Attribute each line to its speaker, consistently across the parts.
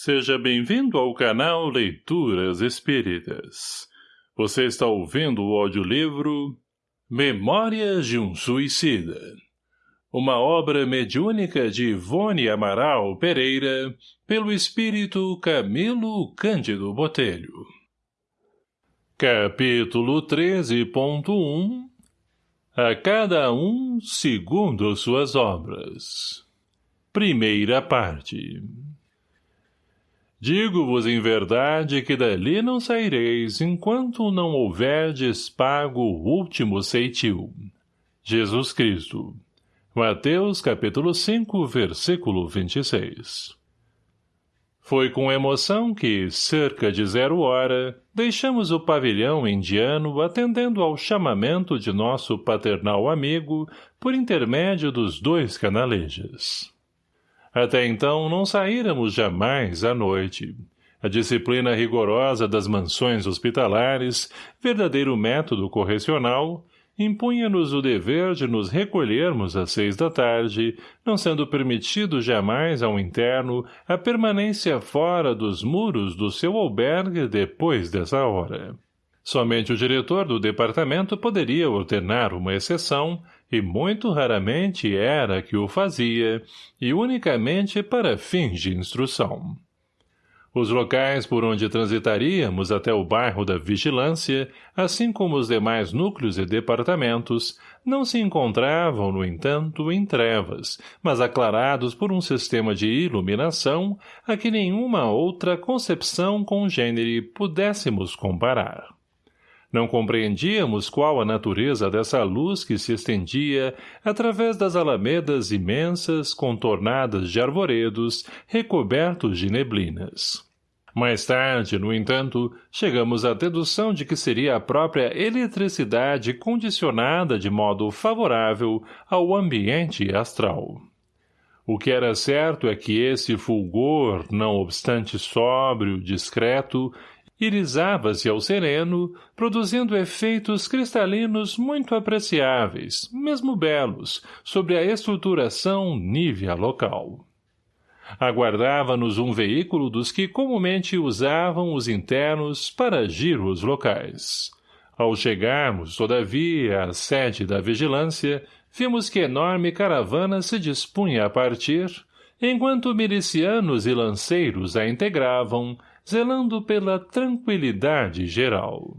Speaker 1: Seja bem-vindo ao canal Leituras Espíritas. Você está ouvindo o audiolivro Memórias de um Suicida. Uma obra mediúnica de Ivone Amaral Pereira, pelo espírito Camilo Cândido Botelho. Capítulo 13.1 A cada um segundo suas obras. Primeira parte Digo-vos em verdade que dali não saireis enquanto não houverdes pago o último ceitil. Jesus Cristo. Mateus capítulo 5, versículo 26. Foi com emoção que, cerca de zero hora, deixamos o pavilhão indiano atendendo ao chamamento de nosso paternal amigo por intermédio dos dois canalejas. Até então não saíramos jamais à noite. A disciplina rigorosa das mansões hospitalares, verdadeiro método correcional, impunha-nos o dever de nos recolhermos às seis da tarde, não sendo permitido jamais ao interno a permanência fora dos muros do seu albergue depois dessa hora. Somente o diretor do departamento poderia ordenar uma exceção, e muito raramente era que o fazia, e unicamente para fins de instrução. Os locais por onde transitaríamos até o bairro da Vigilância, assim como os demais núcleos e departamentos, não se encontravam, no entanto, em trevas, mas aclarados por um sistema de iluminação a que nenhuma outra concepção congênere pudéssemos comparar. Não compreendíamos qual a natureza dessa luz que se estendia através das alamedas imensas, contornadas de arvoredos, recobertos de neblinas. Mais tarde, no entanto, chegamos à dedução de que seria a própria eletricidade condicionada de modo favorável ao ambiente astral. O que era certo é que esse fulgor, não obstante sóbrio, discreto, irisava-se ao sereno, produzindo efeitos cristalinos muito apreciáveis, mesmo belos, sobre a estruturação nívea local. Aguardava-nos um veículo dos que comumente usavam os internos para giros locais. Ao chegarmos, todavia, à sede da vigilância, vimos que enorme caravana se dispunha a partir, enquanto milicianos e lanceiros a integravam, zelando pela tranquilidade geral.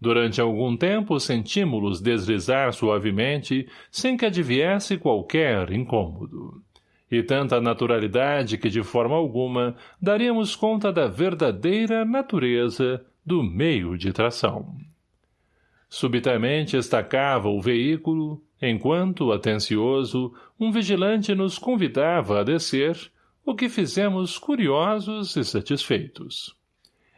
Speaker 1: Durante algum tempo sentimos-los deslizar suavemente, sem que adviesse qualquer incômodo. E tanta naturalidade que de forma alguma daríamos conta da verdadeira natureza do meio de tração. Subitamente estacava o veículo, enquanto, atencioso, um vigilante nos convidava a descer, o que fizemos curiosos e satisfeitos.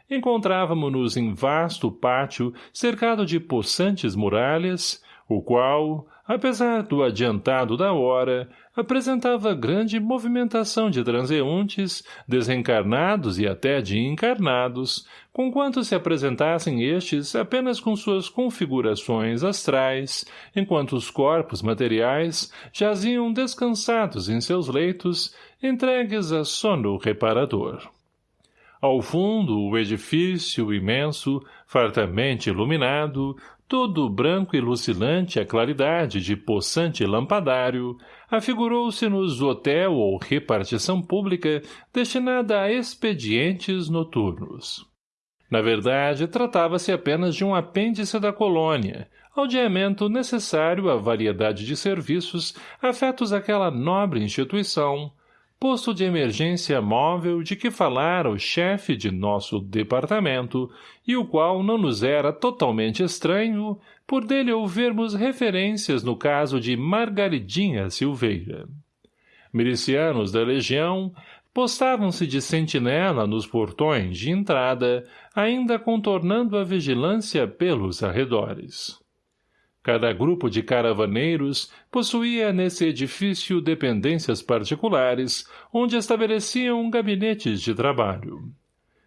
Speaker 1: Encontrávamo-nos em vasto pátio cercado de possantes muralhas, o qual, apesar do adiantado da hora, apresentava grande movimentação de transeuntes, desencarnados e até de encarnados, conquanto se apresentassem estes apenas com suas configurações astrais, enquanto os corpos materiais jaziam descansados em seus leitos, entregues a sono reparador. Ao fundo, o edifício imenso, fartamente iluminado, todo branco e lucilante a claridade de poçante lampadário, afigurou-se-nos hotel ou repartição pública destinada a expedientes noturnos. Na verdade, tratava-se apenas de um apêndice da colônia, aldeamento necessário à variedade de serviços afetos àquela nobre instituição, posto de emergência móvel de que falara o chefe de nosso departamento e o qual não nos era totalmente estranho por dele ouvirmos referências no caso de Margaridinha Silveira. Milicianos da legião postavam-se de sentinela nos portões de entrada, ainda contornando a vigilância pelos arredores. Cada grupo de caravaneiros possuía nesse edifício dependências particulares, onde estabeleciam gabinetes de trabalho.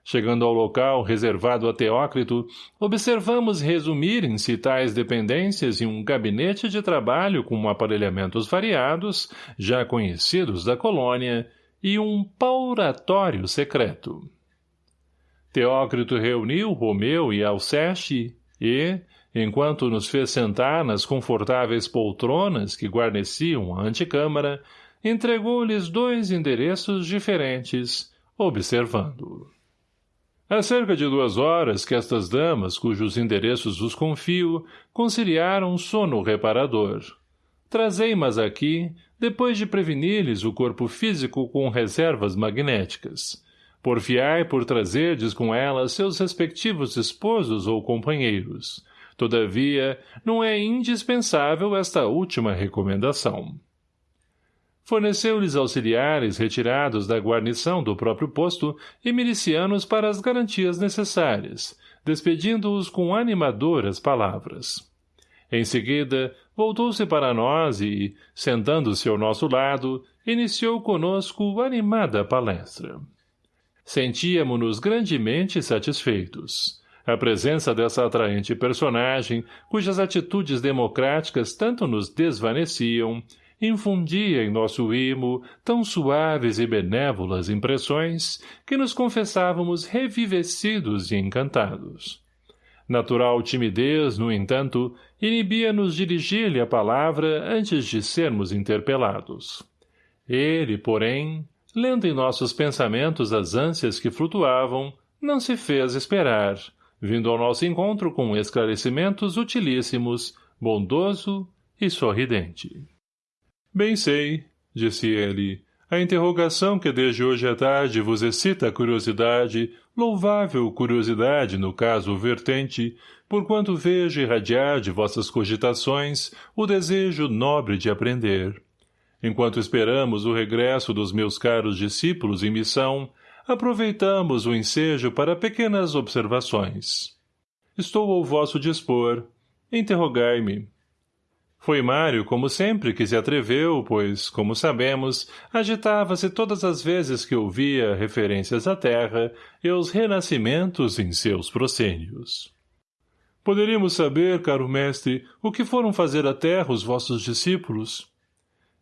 Speaker 1: Chegando ao local reservado a Teócrito, observamos resumirem-se tais dependências em um gabinete de trabalho com aparelhamentos variados, já conhecidos da colônia, e um pauratório secreto. Teócrito reuniu Romeu e Alceste e, enquanto nos fez sentar nas confortáveis poltronas que guarneciam a antecâmara, entregou-lhes dois endereços diferentes, observando. Há cerca de duas horas que estas damas, cujos endereços os confio, conciliaram sono reparador. Trazei-mas aqui, depois de prevenir-lhes o corpo físico com reservas magnéticas. Porfiai por trazerdes com elas seus respectivos esposos ou companheiros. Todavia, não é indispensável esta última recomendação. Forneceu-lhes auxiliares retirados da guarnição do próprio posto e milicianos para as garantias necessárias, despedindo-os com animadoras palavras. Em seguida, voltou-se para nós e, sentando-se ao nosso lado, iniciou conosco animada palestra. Sentíamo-nos grandemente satisfeitos. A presença dessa atraente personagem, cujas atitudes democráticas tanto nos desvaneciam, infundia em nosso imo tão suaves e benévolas impressões que nos confessávamos revivecidos e encantados. Natural timidez, no entanto, inibia-nos dirigir-lhe a palavra antes de sermos interpelados. Ele, porém, lendo em nossos pensamentos as ânsias que flutuavam, não se fez esperar, vindo ao nosso encontro com esclarecimentos utilíssimos, bondoso e sorridente. Bem sei, disse ele, a interrogação que desde hoje à tarde vos excita a curiosidade, louvável curiosidade no caso vertente, porquanto vejo irradiar de vossas cogitações o desejo nobre de aprender. Enquanto esperamos o regresso dos meus caros discípulos em missão, aproveitamos o ensejo para pequenas observações. Estou ao vosso dispor. Interrogai-me. Foi Mário, como sempre, que se atreveu, pois, como sabemos, agitava-se todas as vezes que ouvia referências à terra e aos renascimentos em seus proscênios. Poderíamos saber, caro mestre, o que foram fazer à terra os vossos discípulos?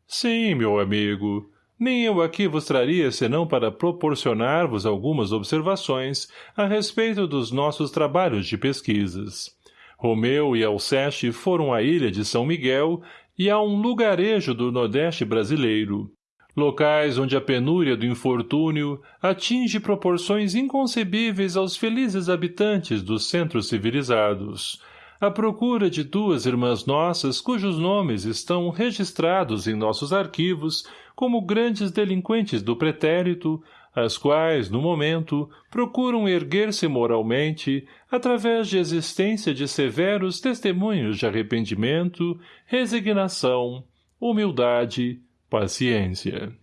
Speaker 1: Sim, meu amigo. Nem eu aqui vos traria senão para proporcionar-vos algumas observações a respeito dos nossos trabalhos de pesquisas. Romeu e Alceste foram à ilha de São Miguel e a um lugarejo do Nordeste brasileiro, locais onde a penúria do infortúnio atinge proporções inconcebíveis aos felizes habitantes dos centros civilizados, à procura de duas irmãs nossas cujos nomes estão registrados em nossos arquivos como grandes delinquentes do pretérito, as quais, no momento, procuram erguer-se moralmente através de existência de severos testemunhos de arrependimento, resignação, humildade, paciência.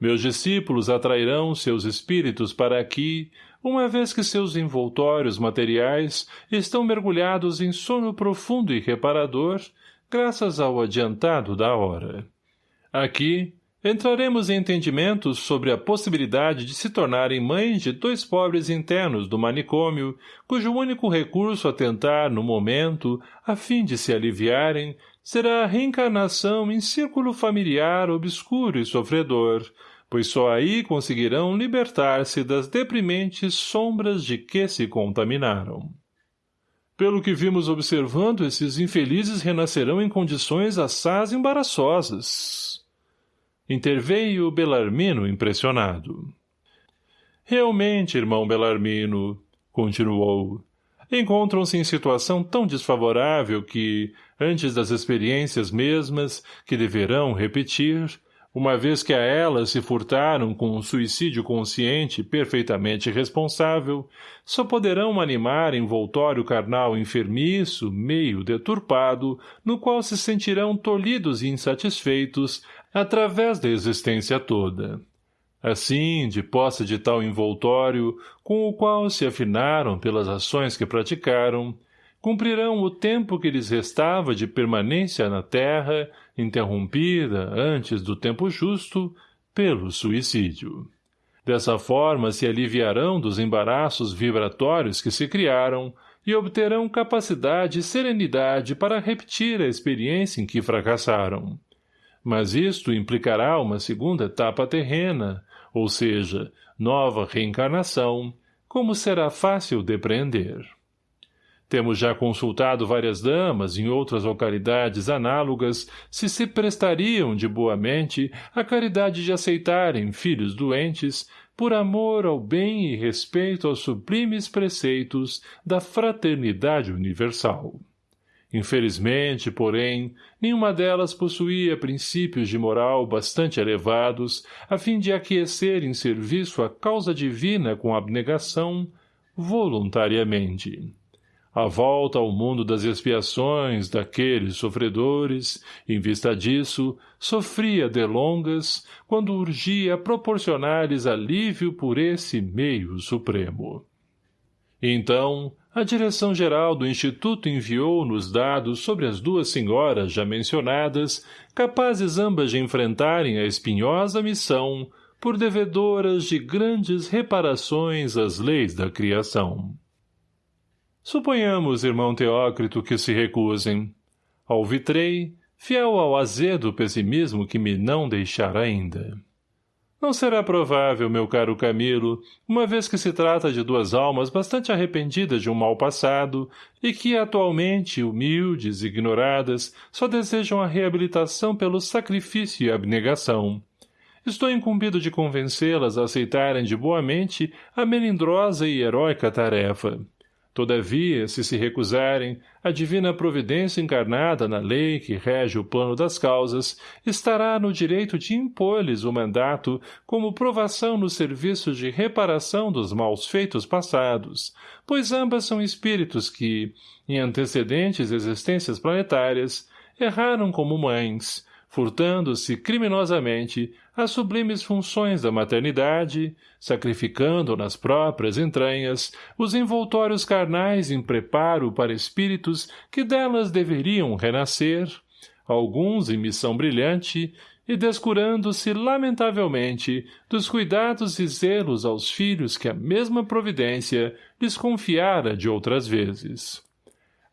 Speaker 1: Meus discípulos atrairão seus espíritos para aqui, uma vez que seus envoltórios materiais estão mergulhados em sono profundo e reparador, graças ao adiantado da hora. Aqui, Entraremos em entendimentos sobre a possibilidade de se tornarem mães de dois pobres internos do manicômio, cujo único recurso a tentar, no momento, a fim de se aliviarem, será a reencarnação em círculo familiar obscuro e sofredor, pois só aí conseguirão libertar-se das deprimentes sombras de que se contaminaram. Pelo que vimos observando, esses infelizes renascerão em condições assaz embaraçosas, Interveio Belarmino impressionado. Realmente, irmão Belarmino, continuou, encontram-se em situação tão desfavorável que, antes das experiências mesmas, que deverão repetir, uma vez que a elas se furtaram com um suicídio consciente perfeitamente responsável, só poderão animar envoltório carnal enfermiço, meio deturpado, no qual se sentirão tolhidos e insatisfeitos através da existência toda. Assim, de posse de tal envoltório, com o qual se afinaram pelas ações que praticaram, cumprirão o tempo que lhes restava de permanência na terra, interrompida, antes do tempo justo, pelo suicídio. Dessa forma se aliviarão dos embaraços vibratórios que se criaram e obterão capacidade e serenidade para repetir a experiência em que fracassaram. Mas isto implicará uma segunda etapa terrena, ou seja, nova reencarnação, como será fácil depreender. Temos já consultado várias damas em outras localidades análogas se se prestariam de boa mente a caridade de aceitarem filhos doentes por amor ao bem e respeito aos sublimes preceitos da fraternidade universal. Infelizmente, porém, nenhuma delas possuía princípios de moral bastante elevados a fim de aquecer em serviço a causa divina com abnegação, voluntariamente. A volta ao mundo das expiações daqueles sofredores, em vista disso, sofria delongas quando urgia proporcionar-lhes alívio por esse meio supremo. Então, a direção-geral do Instituto enviou-nos dados sobre as duas senhoras já mencionadas, capazes ambas de enfrentarem a espinhosa missão por devedoras de grandes reparações às leis da criação. Suponhamos, irmão Teócrito, que se recusem. Alvitrei, fiel ao azedo pessimismo que me não deixar ainda. Não será provável, meu caro Camilo, uma vez que se trata de duas almas bastante arrependidas de um mal passado e que, atualmente, humildes e ignoradas, só desejam a reabilitação pelo sacrifício e abnegação. Estou incumbido de convencê-las a aceitarem de boa mente a melindrosa e heróica tarefa. Todavia, se se recusarem, a divina providência encarnada na lei que rege o plano das causas estará no direito de impor-lhes o mandato como provação no serviço de reparação dos maus feitos passados, pois ambas são espíritos que, em antecedentes existências planetárias, erraram como mães, furtando-se criminosamente as sublimes funções da maternidade, sacrificando nas próprias entranhas os envoltórios carnais em preparo para espíritos que delas deveriam renascer, alguns em missão brilhante, e descurando-se lamentavelmente dos cuidados e zelos aos filhos que a mesma providência lhes confiara de outras vezes.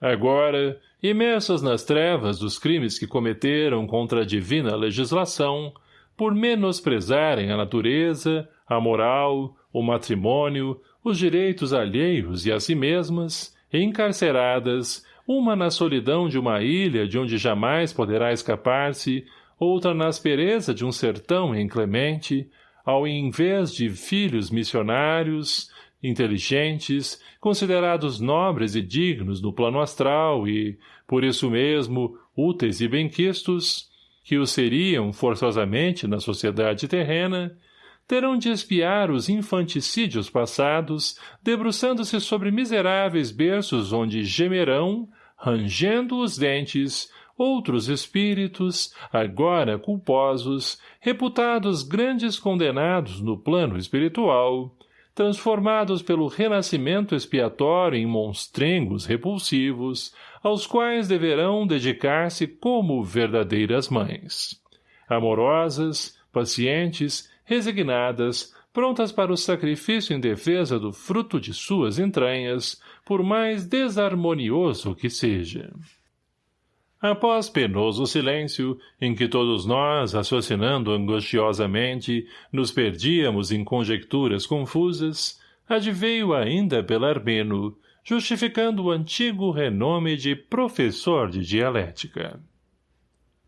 Speaker 1: Agora, imersas nas trevas dos crimes que cometeram contra a divina legislação, por menosprezarem a natureza, a moral, o matrimônio, os direitos alheios e a si mesmas, encarceradas, uma na solidão de uma ilha de onde jamais poderá escapar-se, outra na aspereza de um sertão inclemente, ao invés de filhos missionários, inteligentes, considerados nobres e dignos no plano astral e, por isso mesmo, úteis e benquistos, que o seriam forçosamente na sociedade terrena, terão de espiar os infanticídios passados, debruçando-se sobre miseráveis berços onde gemerão, rangendo os dentes, outros espíritos, agora culposos, reputados grandes condenados no plano espiritual, transformados pelo renascimento expiatório em monstrengos repulsivos, aos quais deverão dedicar-se como verdadeiras mães. Amorosas, pacientes, resignadas, prontas para o sacrifício em defesa do fruto de suas entranhas, por mais desarmonioso que seja. Após penoso silêncio, em que todos nós, raciocinando angustiosamente, nos perdíamos em conjecturas confusas, adveio ainda Belarmino, justificando o antigo renome de professor de dialética.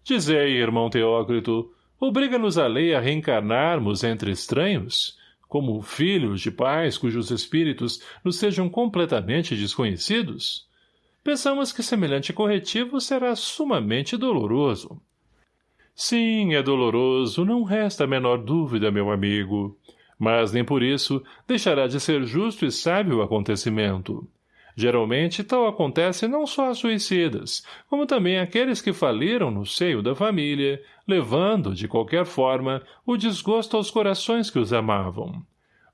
Speaker 1: Dizei, irmão Teócrito, obriga-nos a lei a reencarnarmos entre estranhos, como filhos de pais cujos espíritos nos sejam completamente desconhecidos? Pensamos que semelhante corretivo será sumamente doloroso. Sim, é doloroso, não resta a menor dúvida, meu amigo. Mas nem por isso deixará de ser justo e sábio o acontecimento. Geralmente tal acontece não só a suicidas, como também aqueles que faliram no seio da família, levando, de qualquer forma, o desgosto aos corações que os amavam.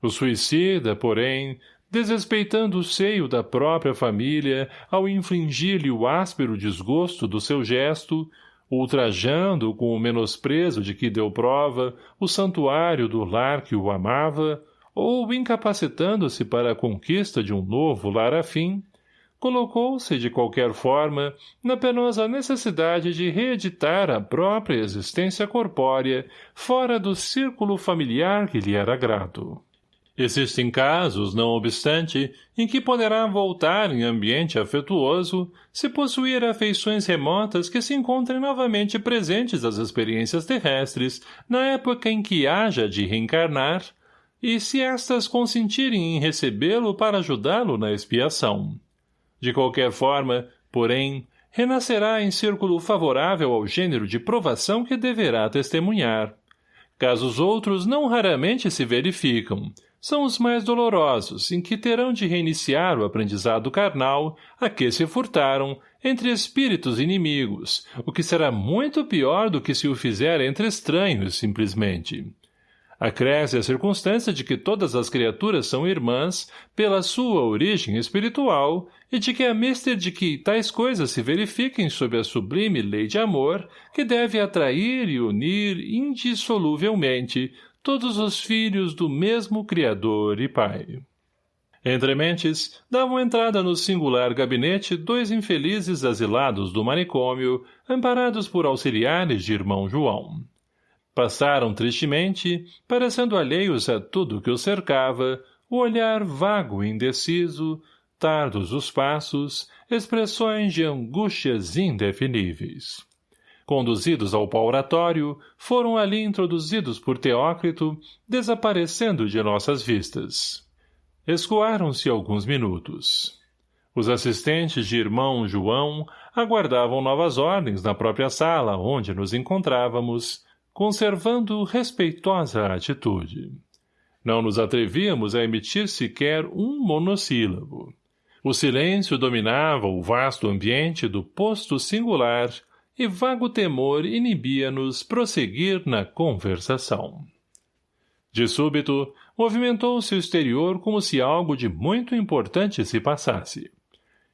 Speaker 1: O suicida, porém, desrespeitando o seio da própria família ao infligir-lhe o áspero desgosto do seu gesto, ultrajando com o menosprezo de que deu prova o santuário do lar que o amava, ou incapacitando-se para a conquista de um novo lar afim, colocou-se, de qualquer forma, na penosa necessidade de reeditar a própria existência corpórea fora do círculo familiar que lhe era grato. Existem casos, não obstante, em que poderá voltar em ambiente afetuoso se possuir afeições remotas que se encontrem novamente presentes às experiências terrestres na época em que haja de reencarnar e se estas consentirem em recebê-lo para ajudá-lo na expiação. De qualquer forma, porém, renascerá em círculo favorável ao gênero de provação que deverá testemunhar. Casos outros não raramente se verificam, são os mais dolorosos, em que terão de reiniciar o aprendizado carnal a que se furtaram entre espíritos inimigos, o que será muito pior do que se o fizer entre estranhos, simplesmente. Acresce a circunstância de que todas as criaturas são irmãs pela sua origem espiritual e de que a mister de que tais coisas se verifiquem sob a sublime lei de amor que deve atrair e unir indissoluvelmente todos os filhos do mesmo Criador e Pai. Entre mentes, davam entrada no singular gabinete dois infelizes asilados do manicômio, amparados por auxiliares de irmão João. Passaram tristemente, parecendo alheios a tudo que os cercava, o olhar vago e indeciso, tardos os passos, expressões de angústias indefiníveis. Conduzidos ao pauratório, foram ali introduzidos por Teócrito, desaparecendo de nossas vistas. Escoaram-se alguns minutos. Os assistentes de irmão João aguardavam novas ordens na própria sala onde nos encontrávamos, conservando respeitosa atitude. Não nos atrevíamos a emitir sequer um monossílabo. O silêncio dominava o vasto ambiente do posto singular e vago temor inibia-nos prosseguir na conversação. De súbito, movimentou-se o exterior como se algo de muito importante se passasse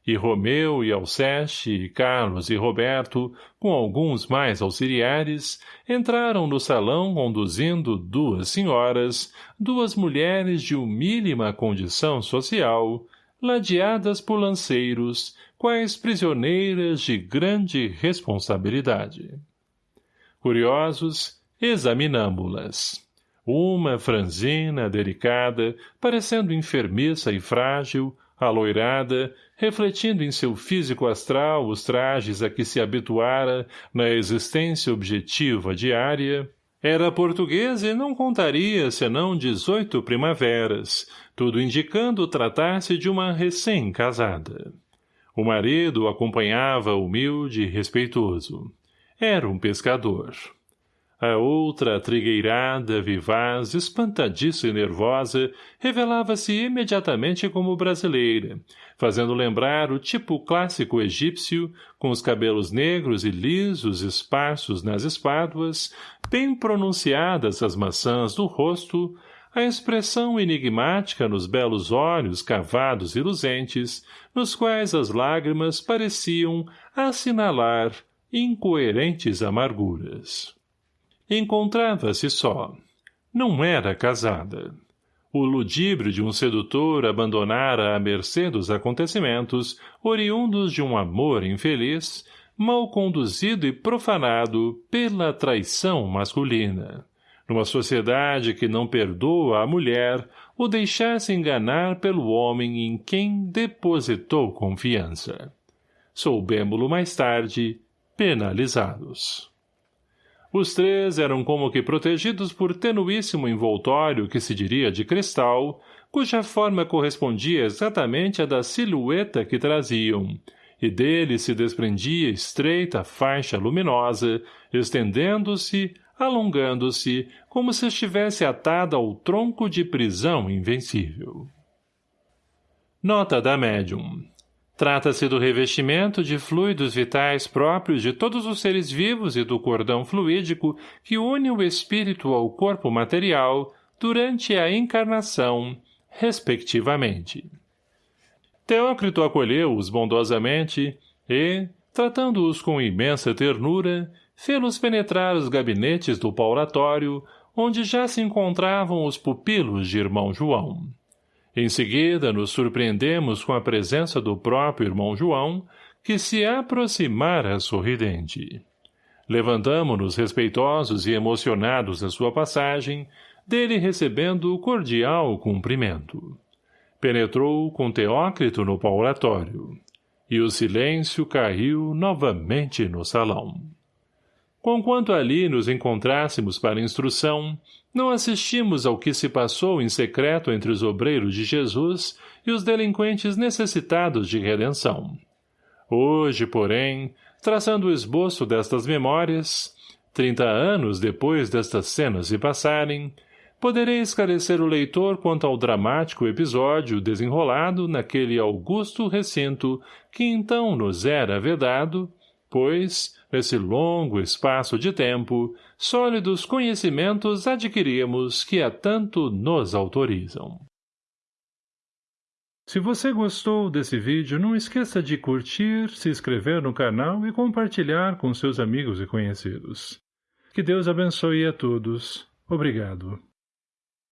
Speaker 1: e Romeu e Alceste e Carlos e Roberto, com alguns mais auxiliares, entraram no salão conduzindo duas senhoras, duas mulheres de humílima condição social, ladeadas por lanceiros, quais prisioneiras de grande responsabilidade. Curiosos, examinamo-las. Uma franzina, delicada, parecendo enfermiça e frágil, aloirada, refletindo em seu físico astral os trajes a que se habituara na existência objetiva diária, era portuguesa e não contaria senão dezoito primaveras, tudo indicando tratar-se de uma recém-casada. O marido acompanhava humilde e respeitoso. Era um pescador. A outra, trigueirada, vivaz, espantadiça e nervosa, revelava-se imediatamente como brasileira, fazendo lembrar o tipo clássico egípcio, com os cabelos negros e lisos esparsos nas espáduas, bem pronunciadas as maçãs do rosto, a expressão enigmática nos belos olhos cavados e luzentes, nos quais as lágrimas pareciam assinalar incoerentes amarguras. Encontrava-se só. Não era casada. O ludíbrio de um sedutor abandonara à mercê dos acontecimentos, oriundos de um amor infeliz, mal conduzido e profanado pela traição masculina. Numa sociedade que não perdoa a mulher o deixasse enganar pelo homem em quem depositou confiança. Soubemo-lo mais tarde, penalizados. Os três eram como que protegidos por tenuíssimo envoltório que se diria de cristal, cuja forma correspondia exatamente à da silhueta que traziam, e dele se desprendia estreita faixa luminosa, estendendo-se, alongando-se, como se estivesse atada ao tronco de prisão invencível. Nota da médium Trata-se do revestimento de fluidos vitais próprios de todos os seres vivos e do cordão fluídico que une o espírito ao corpo material durante a encarnação, respectivamente. Teócrito acolheu-os bondosamente e, tratando-os com imensa ternura, fê-los penetrar os gabinetes do paulatório, onde já se encontravam os pupilos de irmão João. Em seguida, nos surpreendemos com a presença do próprio irmão João, que se aproximara sorridente. Levantamo-nos respeitosos e emocionados da sua passagem, dele recebendo o cordial cumprimento. Penetrou com Teócrito no paulatório, e o silêncio caiu novamente no salão. Conquanto ali nos encontrássemos para instrução, não assistimos ao que se passou em secreto entre os obreiros de Jesus e os delinquentes necessitados de redenção. Hoje, porém, traçando o esboço destas memórias, trinta anos depois destas cenas se passarem, poderei esclarecer o leitor quanto ao dramático episódio desenrolado naquele augusto recinto que então nos era vedado, pois, nesse longo espaço de tempo, sólidos conhecimentos adquirimos que a tanto nos autorizam. Se você gostou desse vídeo, não esqueça de curtir, se inscrever no canal e compartilhar com seus amigos e conhecidos. Que Deus abençoe a todos. Obrigado.